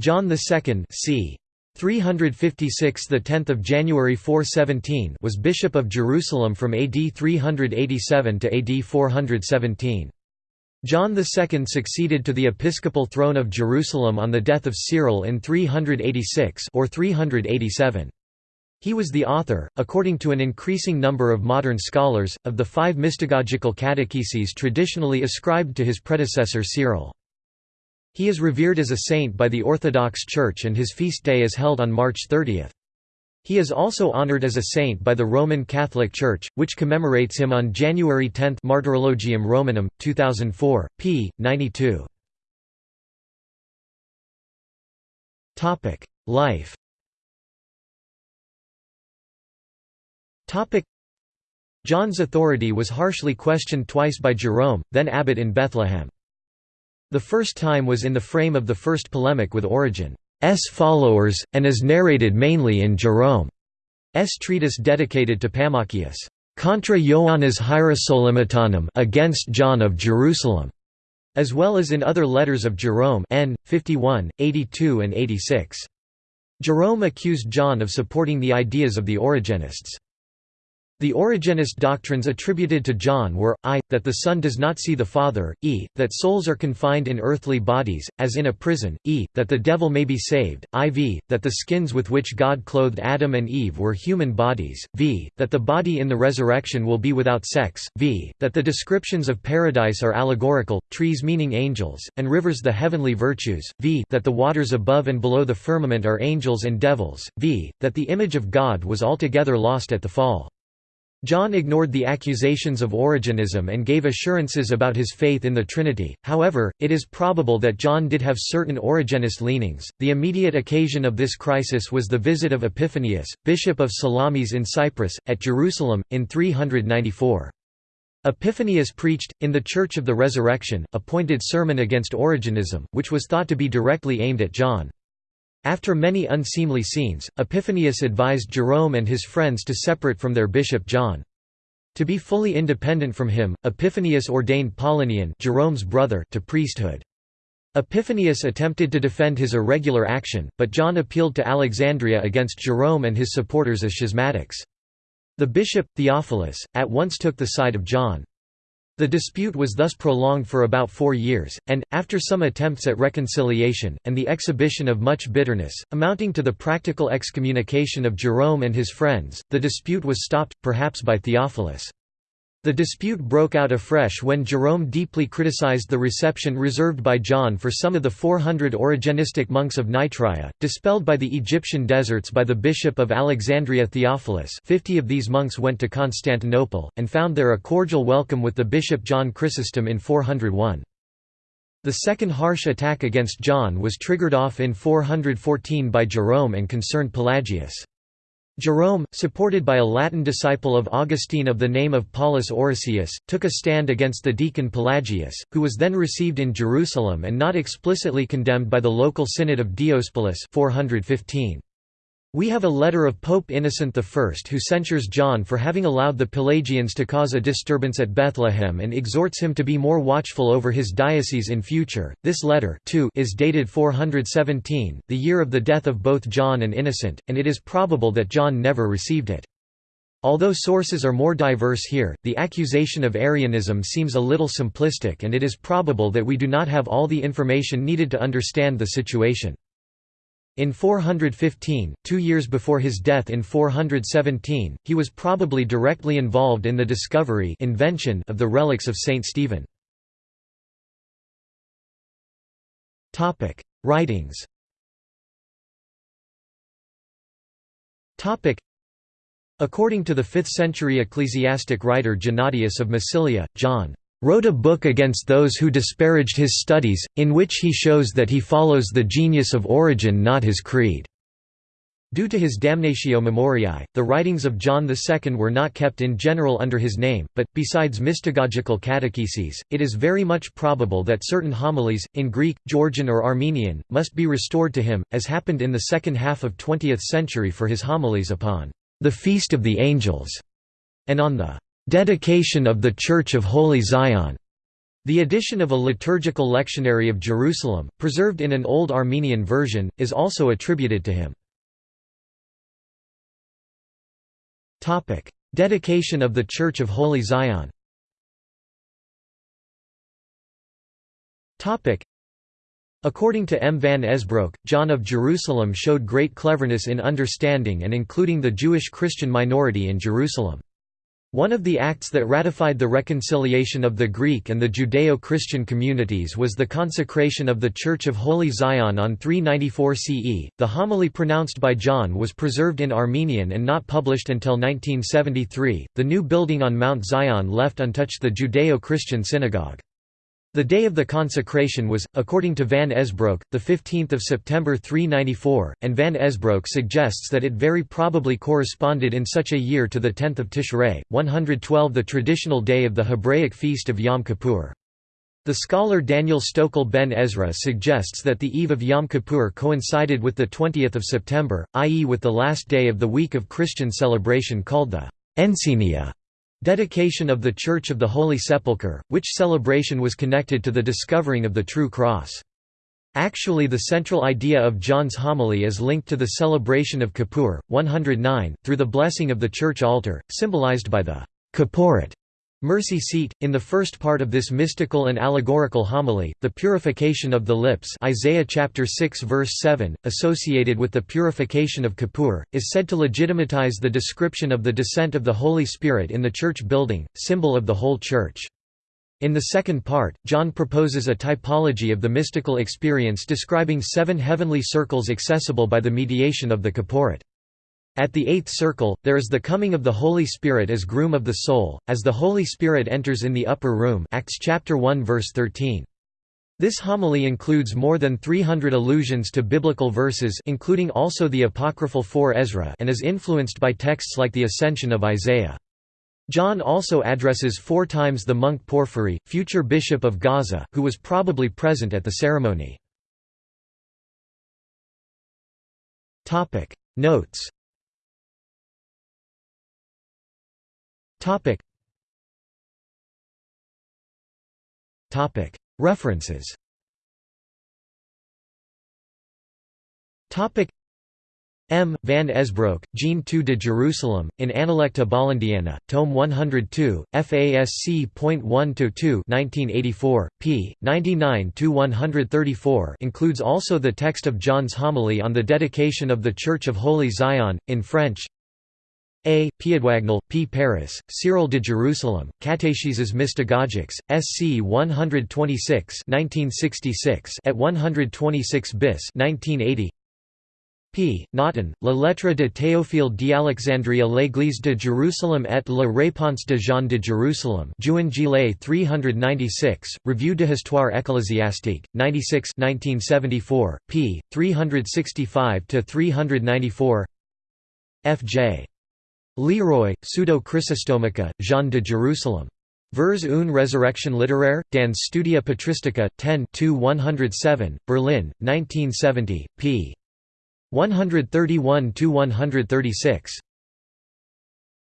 John II c. 356 the 10th of January 417 was bishop of Jerusalem from AD 387 to AD 417 John II succeeded to the episcopal throne of Jerusalem on the death of Cyril in 386 or 387 he was the author, according to an increasing number of modern scholars, of the five mystagogical catecheses traditionally ascribed to his predecessor Cyril. He is revered as a saint by the Orthodox Church and his feast day is held on March 30. He is also honored as a saint by the Roman Catholic Church, which commemorates him on January 10 Martyrologium Romanum, 2004, p. 92. Life John's authority was harshly questioned twice by Jerome, then abbot in Bethlehem. The first time was in the frame of the first polemic with Origen's followers, and is narrated mainly in Jerome's treatise dedicated to Pammachius, Contra Ioannis Hierosolymitanum against John of Jerusalem, as well as in other letters of Jerome N. 51, 82 and 86. Jerome accused John of supporting the ideas of the Origenists. The Origenist doctrines attributed to John were, i. that the Son does not see the Father, e. that souls are confined in earthly bodies, as in a prison, e. that the devil may be saved, iv. that the skins with which God clothed Adam and Eve were human bodies, v. that the body in the resurrection will be without sex, v. that the descriptions of paradise are allegorical, trees meaning angels, and rivers the heavenly virtues, v. that the waters above and below the firmament are angels and devils, v. that the image of God was altogether lost at the fall. John ignored the accusations of Origenism and gave assurances about his faith in the Trinity. However, it is probable that John did have certain Origenist leanings. The immediate occasion of this crisis was the visit of Epiphanius, bishop of Salamis in Cyprus, at Jerusalem, in 394. Epiphanius preached, in the Church of the Resurrection, a pointed sermon against Origenism, which was thought to be directly aimed at John. After many unseemly scenes, Epiphanius advised Jerome and his friends to separate from their bishop John. To be fully independent from him, Epiphanius ordained Paulinian Jerome's brother to priesthood. Epiphanius attempted to defend his irregular action, but John appealed to Alexandria against Jerome and his supporters as schismatics. The bishop, Theophilus, at once took the side of John. The dispute was thus prolonged for about four years, and, after some attempts at reconciliation, and the exhibition of much bitterness, amounting to the practical excommunication of Jerome and his friends, the dispute was stopped, perhaps by Theophilus. The dispute broke out afresh when Jerome deeply criticized the reception reserved by John for some of the 400 Origenistic monks of Nitria, dispelled by the Egyptian deserts by the bishop of Alexandria Theophilus 50 of these monks went to Constantinople, and found there a cordial welcome with the bishop John Chrysostom in 401. The second harsh attack against John was triggered off in 414 by Jerome and concerned Pelagius. Jerome, supported by a Latin disciple of Augustine of the name of Paulus Orosius, took a stand against the deacon Pelagius, who was then received in Jerusalem and not explicitly condemned by the local synod of Diospolis 415. We have a letter of Pope Innocent I who censures John for having allowed the Pelagians to cause a disturbance at Bethlehem and exhorts him to be more watchful over his diocese in future. This letter too is dated 417, the year of the death of both John and Innocent, and it is probable that John never received it. Although sources are more diverse here, the accusation of Arianism seems a little simplistic and it is probable that we do not have all the information needed to understand the situation. In 415, two years before his death in 417, he was probably directly involved in the discovery invention of the relics of Saint Stephen. Writings According to the 5th-century ecclesiastic writer Gennadius of Massilia, John wrote a book against those who disparaged his studies, in which he shows that he follows the genius of Origen not his creed." Due to his Damnatio Memoriae, the writings of John II were not kept in general under his name, but, besides mystagogical catecheses, it is very much probable that certain homilies, in Greek, Georgian or Armenian, must be restored to him, as happened in the second half of 20th century for his homilies upon the Feast of the Angels, and on the dedication of the Church of Holy Zion. The addition of a liturgical lectionary of Jerusalem, preserved in an Old Armenian version, is also attributed to him. Dedication of the Church of Holy Zion According to M. van Esbroek, John of Jerusalem showed great cleverness in understanding and including the Jewish Christian minority in Jerusalem. One of the acts that ratified the reconciliation of the Greek and the Judeo-Christian communities was the consecration of the Church of Holy Zion on 394 CE. The homily pronounced by John was preserved in Armenian and not published until 1973. The new building on Mount Zion left untouched the Judeo-Christian synagogue. The day of the consecration was, according to Van Esbroek, 15 September 394, and Van Esbroek suggests that it very probably corresponded in such a year to the 10th of Tishrei, 112 the traditional day of the Hebraic feast of Yom Kippur. The scholar Daniel Stokel ben Ezra suggests that the eve of Yom Kippur coincided with the 20th of September, i.e. with the last day of the week of Christian celebration called the Encaenia. Dedication of the Church of the Holy Sepulchre, which celebration was connected to the discovering of the true cross. Actually the central idea of John's homily is linked to the celebration of Kippur, 109, through the blessing of the church altar, symbolized by the Kapporet Mercy seat, in the first part of this mystical and allegorical homily, the purification of the lips Isaiah chapter 6 verse 7, associated with the purification of Kippur, is said to legitimatize the description of the descent of the Holy Spirit in the church building, symbol of the whole church. In the second part, John proposes a typology of the mystical experience describing seven heavenly circles accessible by the mediation of the Kapporet. At the eighth circle, there is the coming of the Holy Spirit as groom of the soul, as the Holy Spirit enters in the upper room Acts chapter 1 verse 13. This homily includes more than 300 allusions to biblical verses including also the apocryphal 4 Ezra and is influenced by texts like the Ascension of Isaiah. John also addresses four times the monk Porphyry, future bishop of Gaza, who was probably present at the ceremony. Notes Topic. Topic. References. Topic. M. Van Esbroek, Jean II de Jerusalem, in Analecta Bollandiana, Tome 102, FASC.1-2 1984, p. 99–134 includes also the text of John's homily on the dedication of the Church of Holy Zion, in French a. Piédagnel, P. Paris, Cyril de Jerusalem, Catécheses Mystagogiques, SC 126 1966 at 126 bis 1980. P. Nautin, La lettre de Théophile d'Alexandrie à l'Église de Jérusalem et la réponse de Jean de Jérusalem Juin Gillet 396, Revue de Histoire ecclésiastique, 96 1974, p. 365–394 F.J. Leroy, Pseudo-Chrysostomica, Jean de Jerusalem. Vers une résurrection littéraire, dans Studia Patristica, 10 107, Berlin, 1970, p. 131–136.